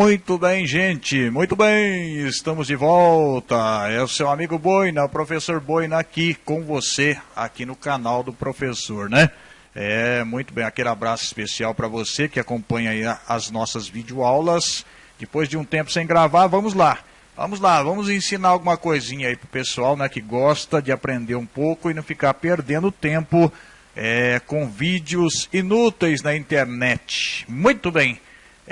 Muito bem, gente, muito bem, estamos de volta. É o seu amigo Boina, o professor Boina aqui com você, aqui no canal do professor, né? É, muito bem, aquele abraço especial para você que acompanha as nossas videoaulas. Depois de um tempo sem gravar, vamos lá. Vamos lá, vamos ensinar alguma coisinha aí pro pessoal, né, que gosta de aprender um pouco e não ficar perdendo tempo é, com vídeos inúteis na internet. Muito bem.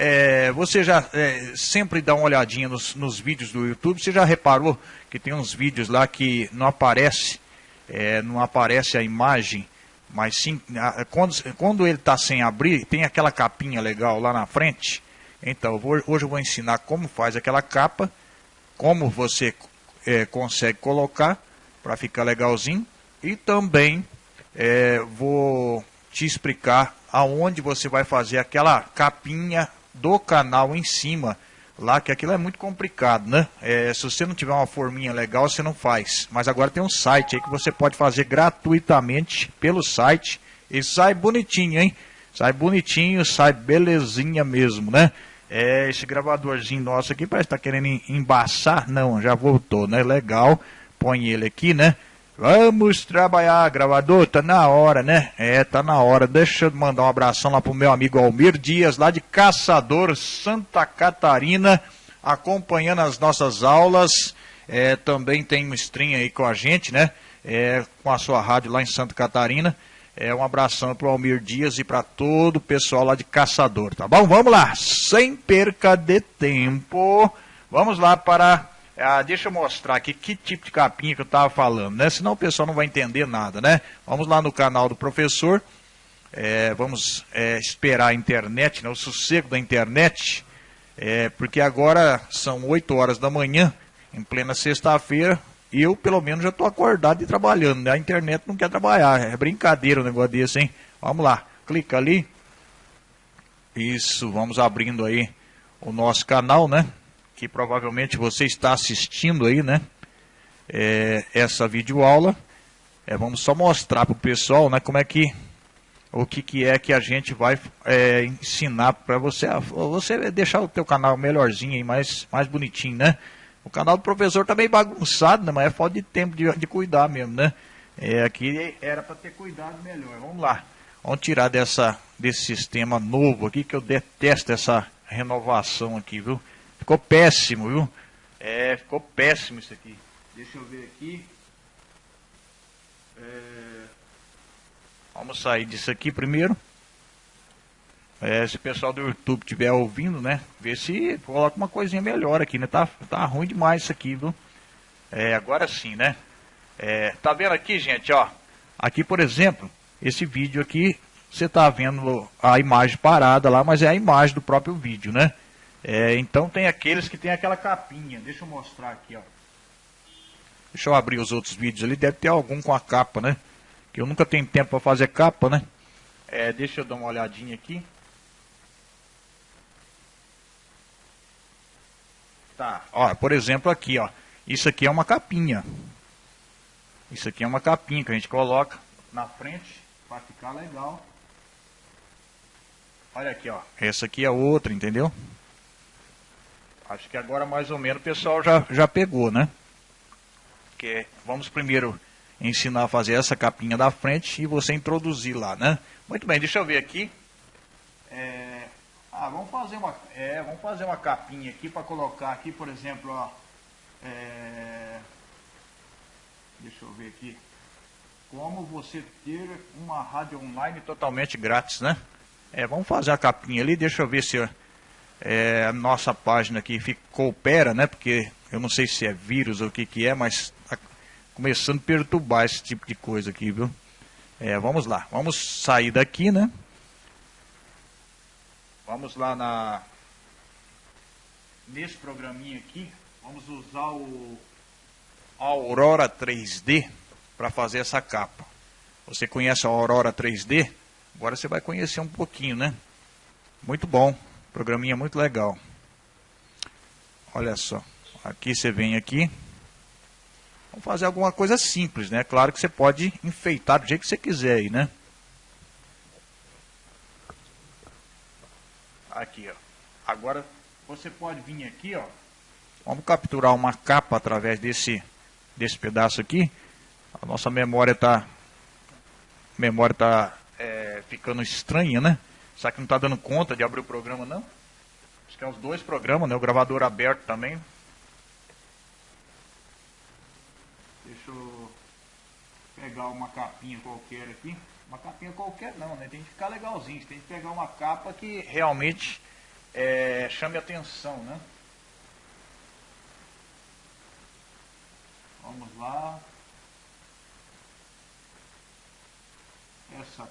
É, você já é, sempre dá uma olhadinha nos, nos, vídeos do YouTube. Você já reparou que tem uns vídeos lá que não aparece, é, não aparece a imagem, mas sim a, quando, quando ele está sem abrir, tem aquela capinha legal lá na frente. Então vou, hoje eu vou ensinar como faz aquela capa, como você é, consegue colocar para ficar legalzinho e também é, vou te explicar aonde você vai fazer aquela capinha do canal em cima, lá que aquilo é muito complicado, né? É, se você não tiver uma forminha legal, você não faz. Mas agora tem um site aí que você pode fazer gratuitamente pelo site e sai bonitinho, hein? Sai bonitinho, sai belezinha mesmo, né? É, esse gravadorzinho nosso aqui parece que tá querendo embaçar. Não, já voltou, né? Legal. Põe ele aqui, né? Vamos trabalhar, gravador, tá na hora, né? É, tá na hora. Deixa eu mandar um abração lá pro meu amigo Almir Dias, lá de Caçador, Santa Catarina, acompanhando as nossas aulas. É, também tem um stream aí com a gente, né? É, com a sua rádio lá em Santa Catarina. É, um abração pro Almir Dias e para todo o pessoal lá de Caçador, tá bom? Vamos lá, sem perca de tempo. Vamos lá para ah, deixa eu mostrar aqui que tipo de capinha que eu estava falando, né? Senão o pessoal não vai entender nada, né? Vamos lá no canal do professor. É, vamos é, esperar a internet, né? o sossego da internet. É, porque agora são 8 horas da manhã, em plena sexta-feira, e eu pelo menos já estou acordado e trabalhando, né? A internet não quer trabalhar, é brincadeira um negócio desse, hein? Vamos lá, clica ali. Isso, vamos abrindo aí o nosso canal, né? Que provavelmente você está assistindo aí, né? É, essa videoaula. É, vamos só mostrar para o pessoal, né? Como é que o que, que é que a gente vai é, ensinar para você, você deixar o teu canal melhorzinho e mais, mais bonitinho, né? O canal do professor tá meio bagunçado, né? Mas é falta de tempo de, de cuidar mesmo, né? É, aqui era para ter cuidado melhor. Vamos lá. Vamos tirar dessa, desse sistema novo aqui, que eu detesto essa renovação aqui, viu? Ficou péssimo, viu? É, ficou péssimo isso aqui. Deixa eu ver aqui. É... Vamos sair disso aqui primeiro. É, se o pessoal do YouTube estiver ouvindo, né? Ver se coloca uma coisinha melhor aqui, né? Tá, tá ruim demais isso aqui, viu? É, agora sim, né? É, tá vendo aqui, gente, ó? Aqui, por exemplo, esse vídeo aqui, você tá vendo a imagem parada lá, mas é a imagem do próprio vídeo, né? É, então tem aqueles que tem aquela capinha. Deixa eu mostrar aqui, ó. Deixa eu abrir os outros vídeos ali. Deve ter algum com a capa, né? Que eu nunca tenho tempo para fazer capa, né? É, deixa eu dar uma olhadinha aqui. Tá, ó, por exemplo aqui, ó. Isso aqui é uma capinha. Isso aqui é uma capinha que a gente coloca na frente para ficar legal. Olha aqui, ó. Essa aqui é outra, entendeu? Acho que agora mais ou menos o pessoal já, já pegou, né? Que vamos primeiro ensinar a fazer essa capinha da frente e você introduzir lá, né? Muito bem, deixa eu ver aqui. É, ah, vamos fazer uma, é, vamos fazer uma capinha aqui para colocar aqui, por exemplo, ó, é, deixa eu ver aqui. Como você ter uma rádio online totalmente grátis, né? É, vamos fazer a capinha ali, deixa eu ver se é, a nossa página aqui coopera, né? Porque eu não sei se é vírus ou o que, que é, mas está começando a perturbar esse tipo de coisa aqui, viu? É, vamos lá, vamos sair daqui, né? Vamos lá na nesse programinha aqui, vamos usar o Aurora 3D para fazer essa capa. Você conhece a Aurora 3D? Agora você vai conhecer um pouquinho, né? Muito bom. Programinha muito legal. Olha só. Aqui você vem aqui. Vamos fazer alguma coisa simples, né? Claro que você pode enfeitar do jeito que você quiser aí, né? Aqui, ó. Agora você pode vir aqui, ó. Vamos capturar uma capa através desse, desse pedaço aqui. A nossa memória está memória tá é, ficando estranha, né? Será que não está dando conta de abrir o programa, não? Acho que é os dois programas, né? O gravador aberto também. Deixa eu pegar uma capinha qualquer aqui. Uma capinha qualquer não, né? Tem que ficar legalzinho. Tem que pegar uma capa que realmente é, chame atenção, né? Vamos lá. Essa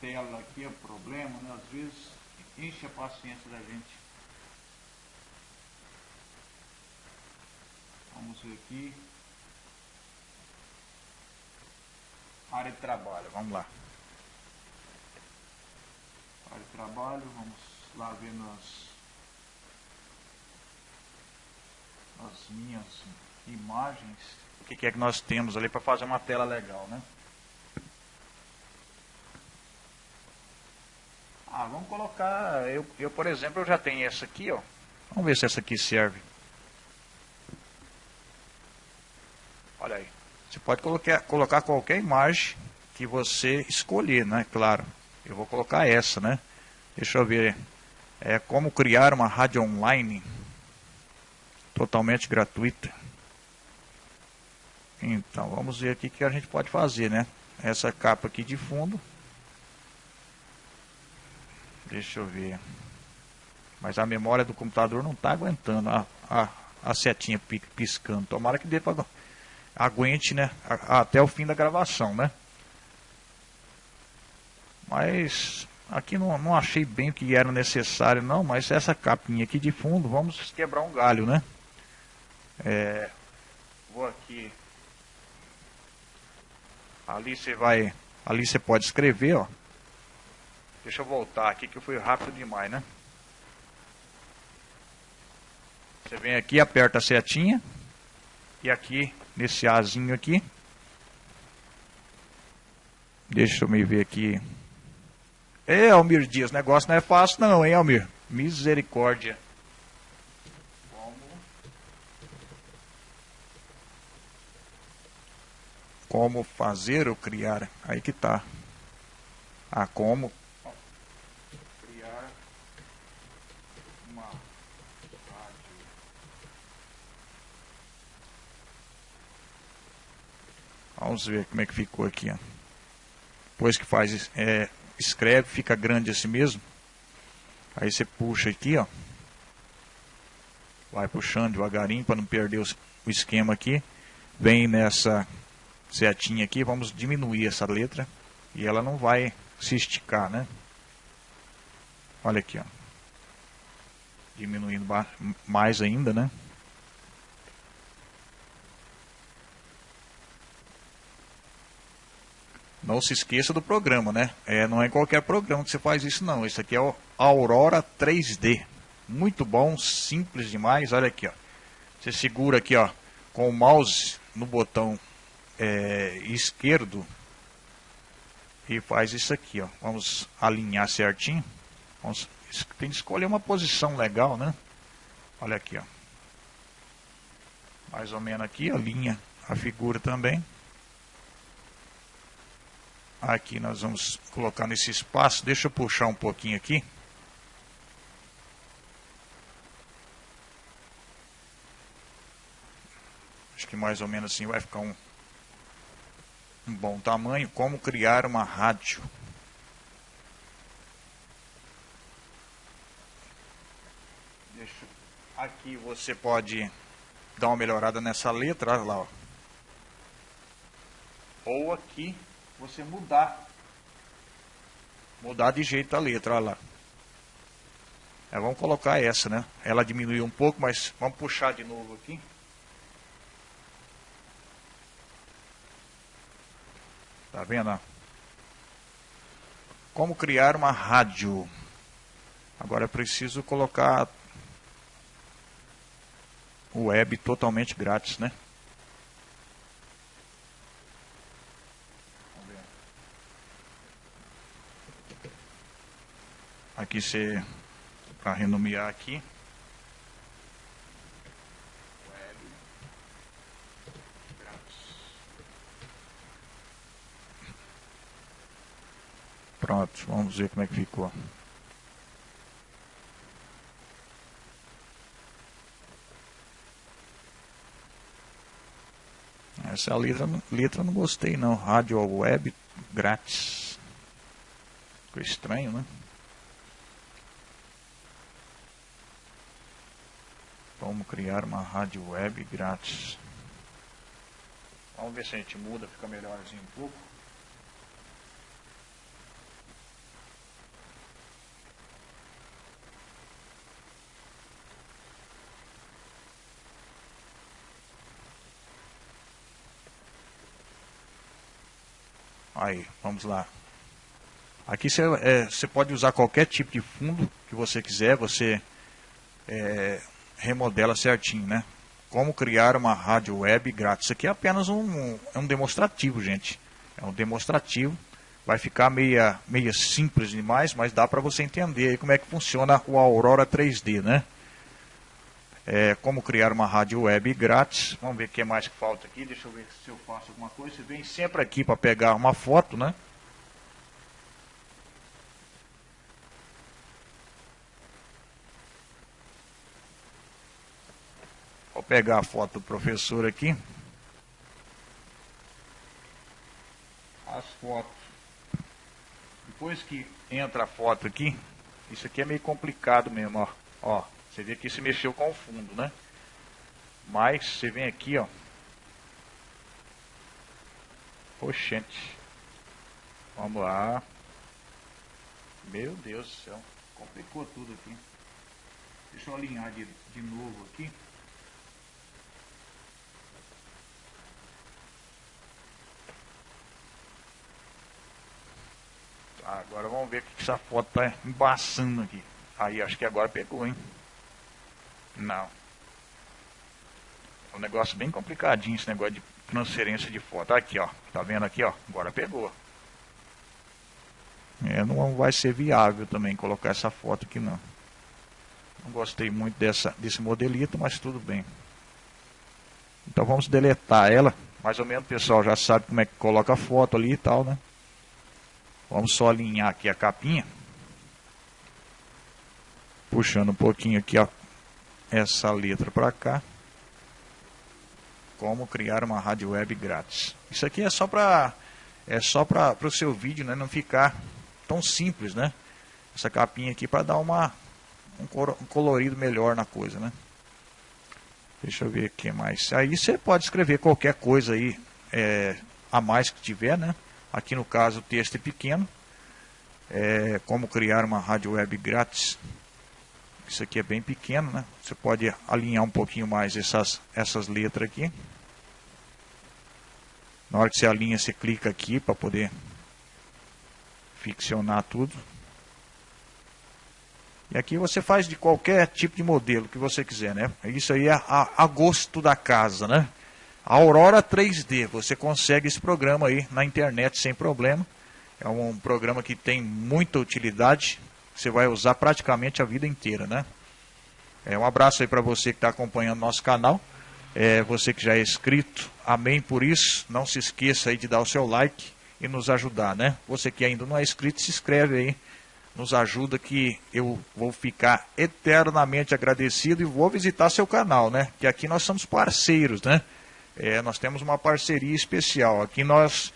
tela aqui é o problema, né? Às vezes enche a paciência da gente. Vamos ver aqui. Área de trabalho, vamos lá. Área de trabalho, vamos lá ver nas, nas minhas imagens. O que é que nós temos ali para fazer uma tela legal, né? Ah, vamos colocar, eu, eu por exemplo, eu já tenho essa aqui, ó. Vamos ver se essa aqui serve. Olha aí. Você pode colocar, colocar qualquer imagem que você escolher, né? Claro. Eu vou colocar essa, né? Deixa eu ver. É como criar uma rádio online totalmente gratuita. Então, vamos ver aqui o que a gente pode fazer, né? Essa capa aqui de fundo. Deixa eu ver. Mas a memória do computador não está aguentando a, a, a, setinha piscando. Tomara que dê para aguente, né? Até o fim da gravação, né? Mas aqui não, não achei bem o que era necessário, não. Mas essa capinha aqui de fundo, vamos quebrar um galho, né? É, vou aqui. Ali você vai. Ali você pode escrever, ó. Deixa eu voltar aqui que eu fui rápido demais, né? Você vem aqui, aperta a setinha. E aqui, nesse Azinho aqui. Deixa eu me ver aqui. É, Almir Dias, negócio não é fácil não, hein, Almir? Misericórdia. Como? Fazer ou criar? Aí que tá. Ah, como Vamos ver como é que ficou aqui. Ó. Depois que faz, é, escreve, fica grande assim mesmo. Aí você puxa aqui, ó. Vai puxando devagarinho para não perder o esquema aqui. Vem nessa setinha aqui, vamos diminuir essa letra. E ela não vai se esticar, né? Olha aqui, ó. Diminuindo mais ainda, né? Não se esqueça do programa, né? É, não é qualquer programa que você faz isso, não. Esse aqui é o Aurora 3D. Muito bom, simples demais. Olha aqui, ó. Você segura aqui, ó, com o mouse no botão é, esquerdo e faz isso aqui, ó. Vamos alinhar certinho. Vamos, tem que escolher uma posição legal, né? Olha aqui, ó. Mais ou menos aqui, alinha a figura também. Aqui nós vamos colocar nesse espaço. Deixa eu puxar um pouquinho aqui. Acho que mais ou menos assim vai ficar um, um bom tamanho. Como criar uma rádio. Deixa, aqui você pode dar uma melhorada nessa letra, olha lá, ó. Ou aqui você mudar. Mudar de jeito a letra, olha lá. É, vamos colocar essa, né? Ela diminuiu um pouco, mas vamos puxar de novo aqui. Tá vendo? Como criar uma rádio. Agora é preciso colocar web totalmente grátis, né? aqui ser para renomear aqui. Pronto, vamos ver como é que ficou. Essa letra, letra não gostei não, rádio web grátis. Ficou estranho, né? Como criar uma rádio web grátis. Vamos ver se a gente muda, fica melhorzinho um pouco. Aí, vamos lá. Aqui você, é, pode usar qualquer tipo de fundo que você quiser, você é, remodela certinho, né? Como criar uma rádio web grátis. Isso aqui é apenas um, é um demonstrativo, gente. É um demonstrativo. Vai ficar meia, meia simples demais, mas dá para você entender como é que funciona o Aurora 3D, né? é, como criar uma rádio web grátis. Vamos ver o que mais falta aqui. Deixa eu ver se eu faço alguma coisa. Você vem sempre aqui para pegar uma foto, né? Vou pegar a foto do professor aqui. As fotos. Depois que entra a foto aqui, isso aqui é meio complicado mesmo, ó. ó você vê que se mexeu com o fundo, né? Mas você vem aqui, ó. Oxente. Vamos lá. Meu Deus do céu. Complicou tudo aqui. Deixa eu alinhar de, de novo aqui. Agora vamos ver o que essa foto tá embaçando aqui. Aí, acho que agora pegou, hein? Não. É um negócio bem complicadinho esse negócio de transferência de foto. Aqui, ó. Tá vendo aqui, ó? Agora pegou. É, não vai ser viável também colocar essa foto aqui, não. Não gostei muito dessa, desse modelito, mas tudo bem. Então vamos deletar ela. Mais ou menos o pessoal já sabe como é que coloca a foto ali e tal, né? Vamos só alinhar aqui a capinha. Puxando um pouquinho aqui, essa letra para cá. Como criar uma rádio web grátis. Isso aqui é só para é só para o seu vídeo, né, não ficar tão simples, né? Essa capinha aqui para dar uma um, colorido melhor na coisa, né? Deixa eu ver o que mais. Aí você pode escrever qualquer coisa aí é, a mais que tiver, né? Aqui no caso o texto é pequeno. É, como criar uma rádio web grátis. Isso aqui é bem pequeno, né? Você pode alinhar um pouquinho mais essas, essas letras aqui. Na hora que você alinha, você clica aqui para poder ficcionar tudo. E aqui você faz de qualquer tipo de modelo que você quiser, né? Isso aí é a, a gosto da casa, né? Aurora 3D, você consegue esse programa aí na internet sem problema. É um programa que tem muita utilidade, você vai usar praticamente a vida inteira, né? É, um abraço aí para você que está acompanhando nosso canal. É, você que já é inscrito, amém por isso. Não se esqueça aí de dar o seu like e nos ajudar, né? Você que ainda não é inscrito, se inscreve aí. Nos ajuda que eu vou ficar eternamente agradecido e vou visitar seu canal, né? Que aqui nós somos parceiros, né? É, nós temos uma parceria especial. Aqui nós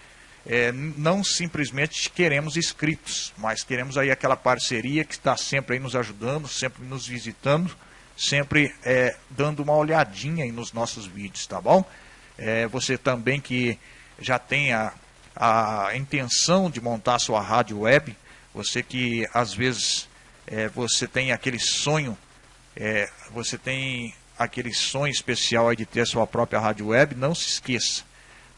é, não simplesmente queremos inscritos, mas queremos aí aquela parceria que está sempre aí nos ajudando, sempre nos visitando, sempre é, dando uma olhadinha aí nos nossos vídeos, tá bom? É, você também que já tem a, a intenção de montar sua rádio web, você que às vezes é, você tem aquele sonho, é, você tem aquele sonho especial aí de ter a sua própria rádio web, não se esqueça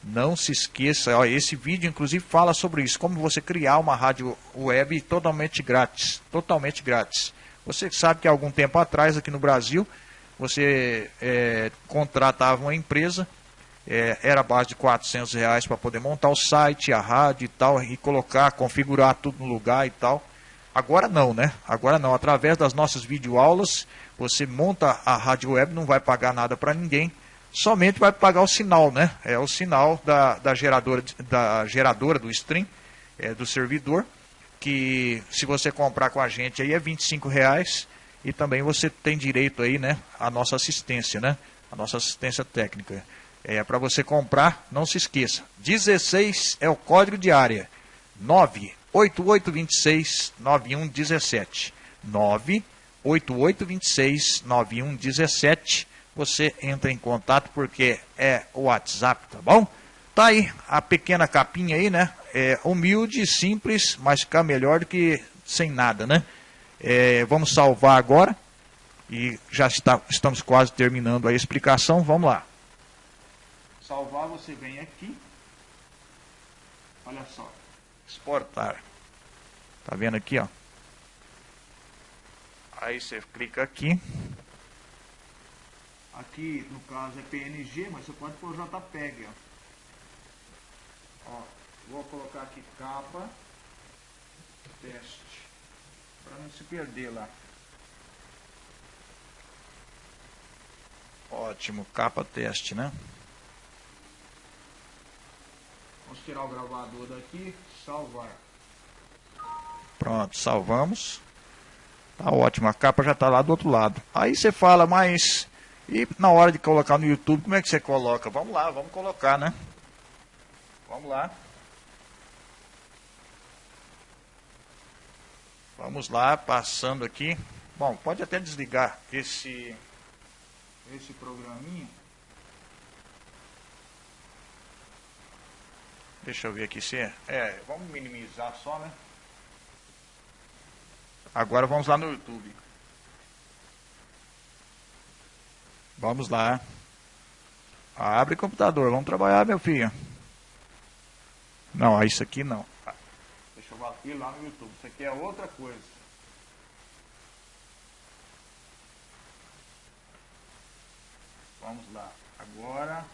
não se esqueça, ó, esse vídeo inclusive fala sobre isso, como você criar uma rádio web totalmente grátis, totalmente grátis. Você sabe que há algum tempo atrás aqui no Brasil, você é, contratava uma empresa, é, era a base de 400 reais para poder montar o site, a rádio e tal, e colocar, configurar tudo no lugar e tal. Agora não, né? Agora não. Através das nossas videoaulas, você monta a rádio web, não vai pagar nada para ninguém somente vai pagar o sinal, né? É o sinal da, da, geradora, da geradora do stream, é, do servidor, que se você comprar com a gente aí é 25 reais e também você tem direito aí, né, à nossa assistência, né, a nossa assistência técnica. É para você comprar, não se esqueça. 16 é o código de área. 98826 9117. 98826 9117. Você entra em contato porque é o WhatsApp, tá bom? Tá aí a pequena capinha aí, né? É humilde, simples, mas fica melhor do que sem nada, né? É, vamos salvar agora e já está, estamos quase terminando a explicação. Vamos lá salvar, você vem aqui. Olha só. Exportar. Tá vendo aqui, ó? Aí você clica aqui. Aqui, no caso, é PNG, mas você pode pôr JPEG, ó. ó vou colocar aqui capa teste. Para não se perder lá. Ótimo, capa teste, né? Vamos tirar o gravador daqui, salvar. Pronto, salvamos. Tá ótimo, a capa já está lá do outro lado. Aí você fala, mas e na hora de colocar no YouTube, como é que você coloca? Vamos lá, vamos colocar, né? Vamos lá. Vamos lá, passando aqui. Bom, pode até desligar esse esse programinha. Deixa eu ver aqui se é. É, vamos minimizar só, né? Agora vamos lá no YouTube. Vamos lá. Abre o computador, vamos trabalhar, meu filho. Não, isso aqui não. Deixa eu bater lá no YouTube. Isso aqui é outra coisa. Vamos lá. Agora,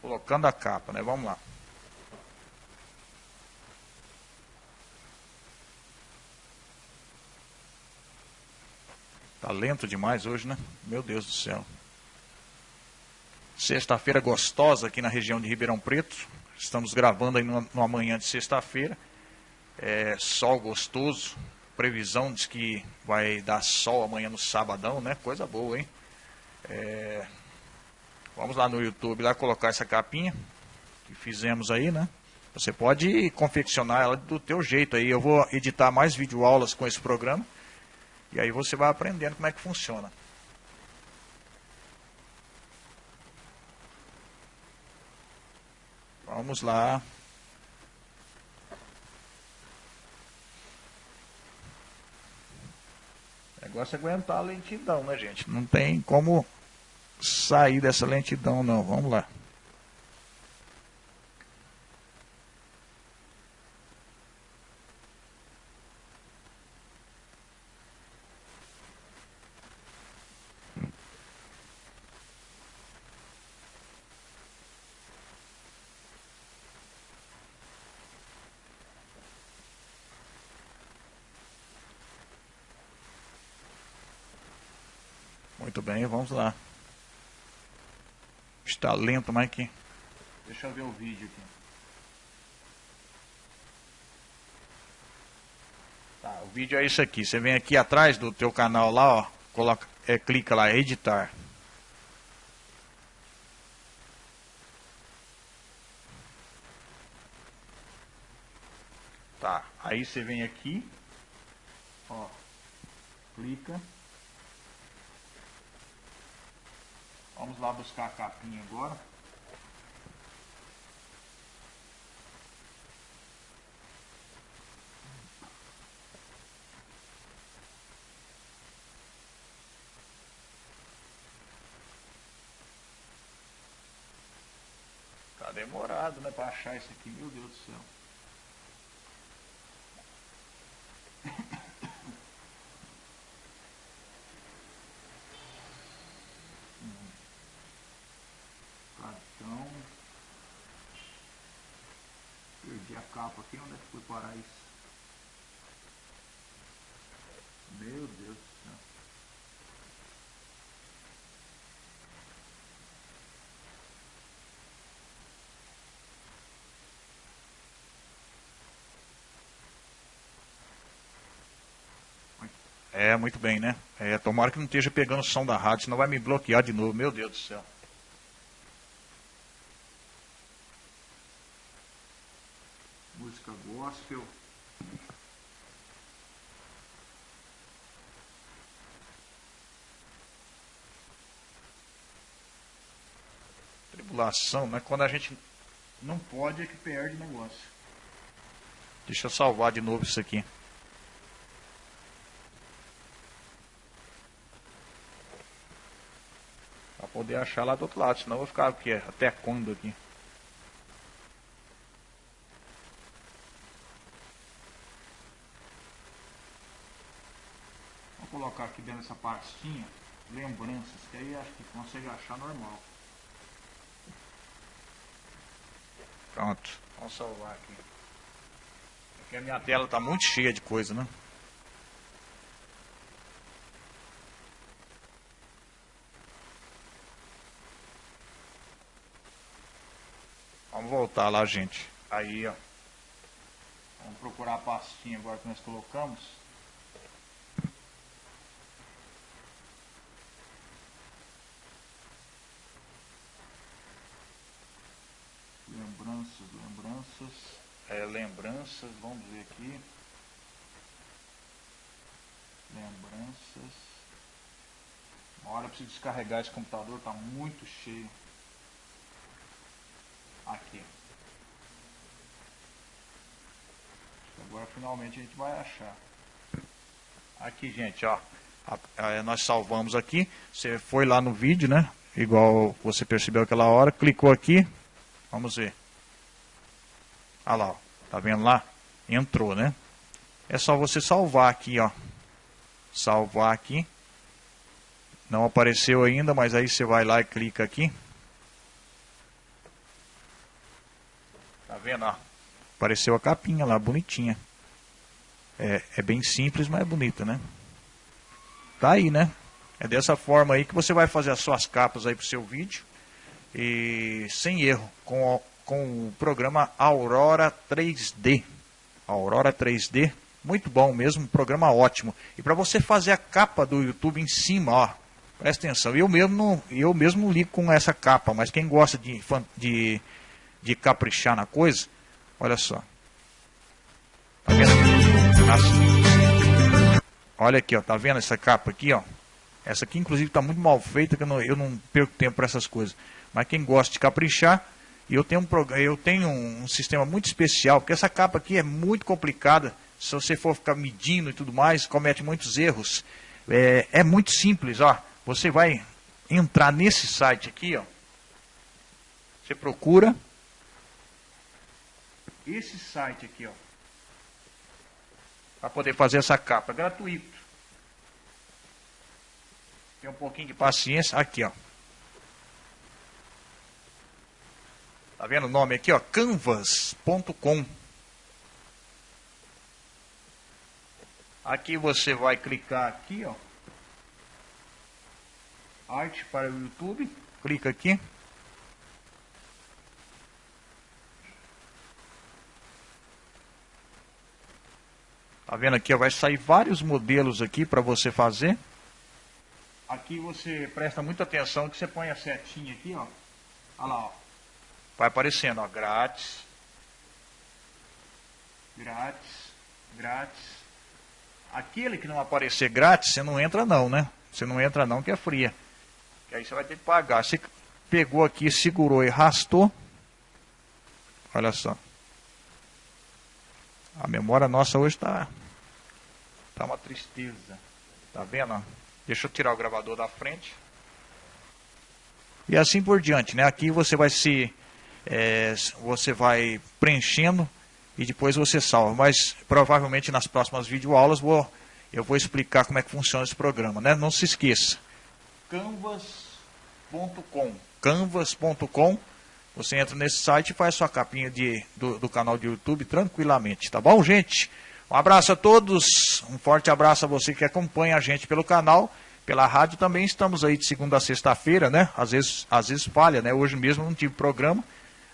colocando a capa, né? Vamos lá. Tá lento demais hoje, né? Meu Deus do céu. Sexta-feira gostosa aqui na região de Ribeirão Preto. Estamos gravando aí numa, manhã de sexta-feira. É, sol gostoso. Previsão diz que vai dar sol amanhã no sabadão, né? Coisa boa, hein? É, vamos lá no YouTube lá colocar essa capinha que fizemos aí, né? Você pode confeccionar ela do teu jeito aí. Eu vou editar mais videoaulas com esse programa. E aí você vai aprendendo como é que funciona. Vamos lá. O negócio é aguentar a lentidão, né, gente? Não tem como sair dessa lentidão, não. Vamos lá. Bem, vamos lá. Está lento, que. Deixa eu ver o vídeo aqui. Tá, o vídeo é isso aqui. Você vem aqui atrás do teu canal lá, ó. Coloca, é, clica lá, editar. Tá, aí você vem aqui, ó, clica. Vamos lá buscar a capinha agora. Tá demorado, né, para achar isso aqui, meu Deus do céu. perdi a capa aqui, onde é que foi parar isso? Meu Deus do céu. É, muito bem, né? É, tomara que não esteja pegando o som da rádio, senão vai me bloquear de novo. Meu Deus do céu. Música gospel. Tribulação, né? Quando a gente não pode é que perde o negócio. Deixa eu salvar de novo isso aqui. Pra poder achar lá do outro lado, senão eu vou ficar aqui, até quando aqui. Vou colocar aqui dentro dessa pastinha lembranças, que aí acho que consegue achar normal. Pronto, vamos salvar aqui. Porque a minha tela está muito cheia de coisa, né? Vamos voltar lá, gente. Aí, ó. Vamos procurar a pastinha agora que nós colocamos. Lembranças, lembranças. É, lembranças, vamos ver aqui. Lembranças. Uma hora eu preciso descarregar esse computador, está muito cheio. Aqui. Agora finalmente a gente vai achar. Aqui, gente, ó. nós salvamos aqui. Você foi lá no vídeo, né? Igual você percebeu aquela hora. Clicou aqui. Vamos ver. Olha lá, ó. tá vendo lá? Entrou, né? É só você salvar aqui, ó. Salvar aqui. Não apareceu ainda, mas aí você vai lá e clica aqui. vendo? Ó? Apareceu a capinha lá, bonitinha. É, é bem simples, mas é bonita, né? Tá aí, né? É dessa forma aí que você vai fazer as suas capas aí pro seu vídeo. E sem erro, com, com o programa Aurora 3D. Aurora 3D, muito bom mesmo, programa ótimo. E para você fazer a capa do YouTube em cima, ó, presta atenção. Eu mesmo, eu mesmo li com essa capa, mas quem gosta de, de de caprichar na coisa, olha só. Tá vendo? Olha aqui, ó, tá vendo essa capa aqui, ó? Essa aqui, inclusive, está muito mal feita, que eu não, eu não perco tempo para essas coisas. Mas quem gosta de caprichar, eu tenho, um, eu tenho um sistema muito especial, porque essa capa aqui é muito complicada. Se você for ficar medindo e tudo mais, comete muitos erros. É, é muito simples, ó. Você vai entrar nesse site aqui, ó. Você procura esse site aqui, ó, para poder fazer essa capa, gratuito. Tem um pouquinho de paciência, aqui, ó. Tá vendo o nome aqui, ó? canvas.com. Aqui você vai clicar aqui, ó. Arte para o YouTube. Clica aqui. Tá vendo aqui? Vai sair vários modelos aqui para você fazer. Aqui você presta muita atenção que você põe a setinha aqui, ó. Olha lá, ó. Vai aparecendo, ó, grátis. Grátis, grátis. Aquele que não aparecer grátis, você não entra não, né? Você não entra não, que é fria. Que aí você vai ter que pagar. Você pegou aqui, segurou e arrastou. Olha só. A memória nossa hoje está tá uma tristeza. Tá vendo? Deixa eu tirar o gravador da frente. E assim por diante, né? Aqui você vai se é, você vai preenchendo e depois você salva. Mas provavelmente nas próximas videoaulas vou, eu vou explicar como é que funciona esse programa, né? Não se esqueça. canvas.com canvas.com você entra nesse site e faz sua capinha de, do, do canal de YouTube tranquilamente, tá bom, gente? Um abraço a todos, um forte abraço a você que acompanha a gente pelo canal, pela rádio também estamos aí de segunda a sexta-feira, né? Às vezes, às vezes falha, né? Hoje mesmo não tive programa,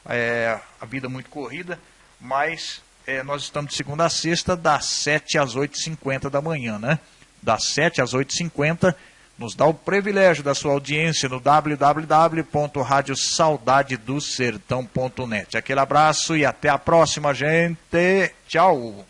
é, a vida muito corrida, mas é, nós estamos de segunda a sexta, das 7 às 8h50 da manhã, né? das 7 às 8h50, nos dá o privilégio da sua audiência no www.radiosaudadedosertão.net. Aquele abraço e até a próxima, gente. Tchau.